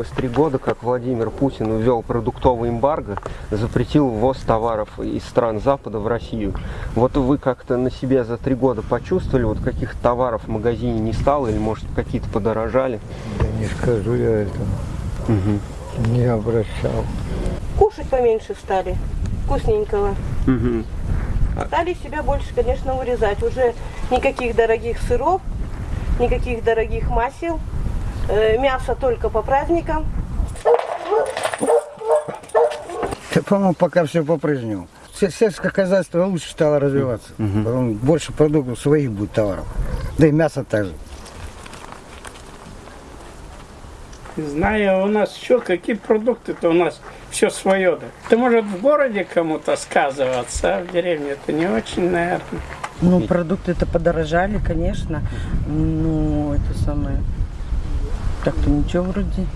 исполнилось три года, как Владимир Путин ввел продуктовый эмбарго, запретил ввоз товаров из стран Запада в Россию. Вот вы как-то на себе за три года почувствовали, вот каких товаров в магазине не стало, или может какие-то подорожали? Да не скажу я этого. Угу. Не обращал. Кушать поменьше стали, вкусненького. Угу. Стали себя больше, конечно, урезать. Уже никаких дорогих сыров, никаких дорогих масел. Э, Мясо только по праздникам. Да, по-моему, пока все по-прежнему. Се- Сельское хозяйство лучше стало развиваться. Потом больше продуктов своих будет товаров. Да и мясо также. Не знаю, у нас еще какие продукты-то у нас все свое. Да. Ты может в городе кому-то сказываться, а в деревне это не очень, наверное. Ну, продукты-то подорожали, конечно. Ну, это самое... Так-то ничего вроде.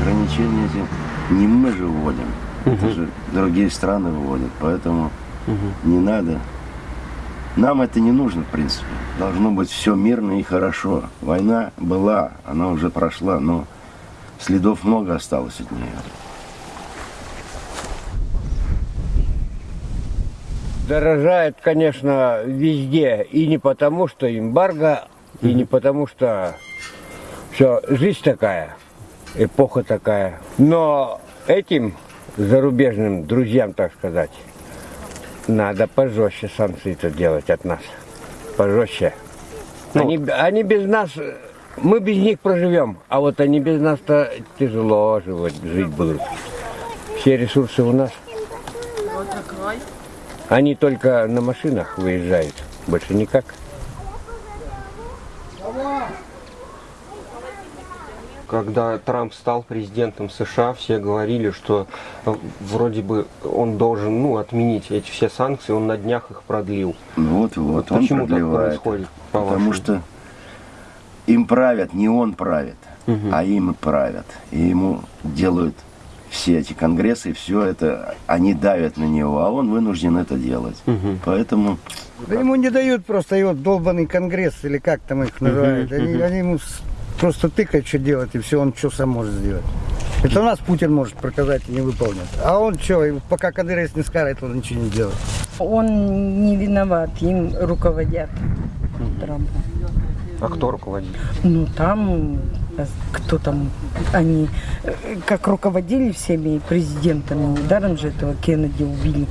Ограничения эти не мы же вводим, это же другие страны вводят, поэтому не надо. Нам это не нужно, в принципе. Должно быть все мирно и хорошо. Война была, она уже прошла, но следов много осталось от нее. Дорожает, конечно, везде. И не потому, что эмбарго, и не потому, что все, жизнь такая, эпоха такая. Но этим зарубежным друзьям, так сказать, надо пожестче санкции-то делать от нас. Пожестче. Они, они без нас, мы без них проживем, а вот они без нас-то тяжело живут, жить будут. Все ресурсы у нас. Они только на машинах выезжают, больше никак. Когда Трамп стал президентом США, все говорили, что э, вроде бы он должен ну, отменить эти все санкции, он на днях их продлил. Ну Вот, вот, он Почему так продлевает. происходит, Потому по-вашему? что им правят, не он правит, а им правят. И ему делают все эти конгрессы, все это, они давят на него, а он вынужден это делать. Поэтому Да ему не дают просто его долбанный конгресс, или как там их называют. Они, они ему просто тыкают, что делать, и все, он что сам может сделать. Это у нас Путин может приказать и не выполнить. А он что, пока Кадыров не скажет, он ничего не делает. Он не виноват, им руководят. Трампом. А кто руководит? Ну, там, кто там, они э, как руководили всеми президентами, недаром же этого Кеннеди убили.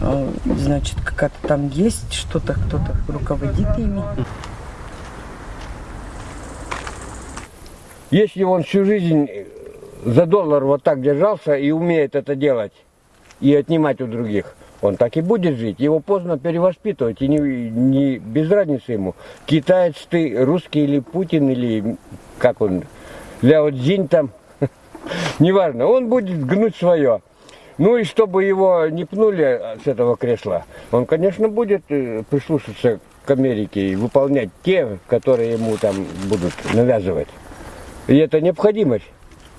Э, Значит, какая-то там есть что-то, кто-то руководит ими. Если он всю жизнь за доллар вот так держался и умеет это делать, и отнимать у других, он так и будет жить. Его поздно перевоспитывать, и не, не без разницы ему. Китаец ты, русский или Путин, или как он, Ляо Цзинь там, неважно, он будет гнуть свое. Ну и чтобы его не пнули с этого кресла, он, конечно, будет э, прислушаться к Америке и выполнять те, которые ему там будут навязывать. И это необходимость.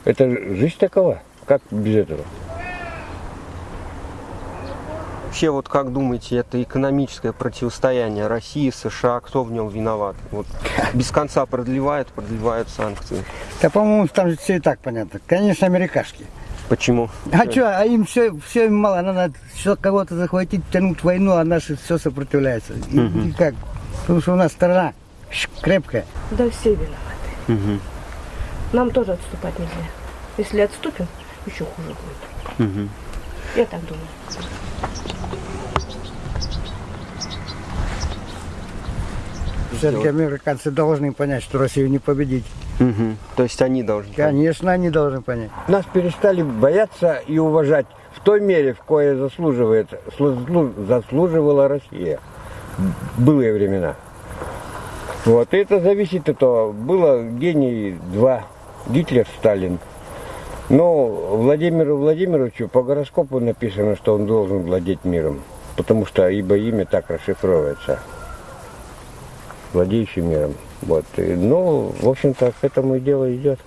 Это жизнь такова. Как без этого? Вообще, вот как думаете, это экономическое противостояние России, США, кто в нем виноват? Вот без конца продлевают, продлевают санкции. Да, по-моему, там же все и так понятно. Конечно, америкашки. Почему? А что, а им все, все им мало, надо все кого-то захватить, тянуть войну, а наши все сопротивляются. И, и как? Потому что у нас страна крепкая. Да все виноваты. Нам тоже отступать нельзя. Если отступим, еще хуже будет. Я так думаю. Все-таки американцы должны понять, что Россию не победить. Мгм. То есть они должны. Конечно, они должны понять. Нас перестали бояться и уважать в той мере, в кое заслуживает, слу- заслуживала Россия в былые времена. Вот, и это зависит от того, было гений два, Гитлер, Сталин. Но Владимиру Владимировичу по гороскопу написано, что он должен владеть миром, потому что ибо имя так расшифровывается, владеющий миром. Вот, ну, в общем-то, к этому и дело идет.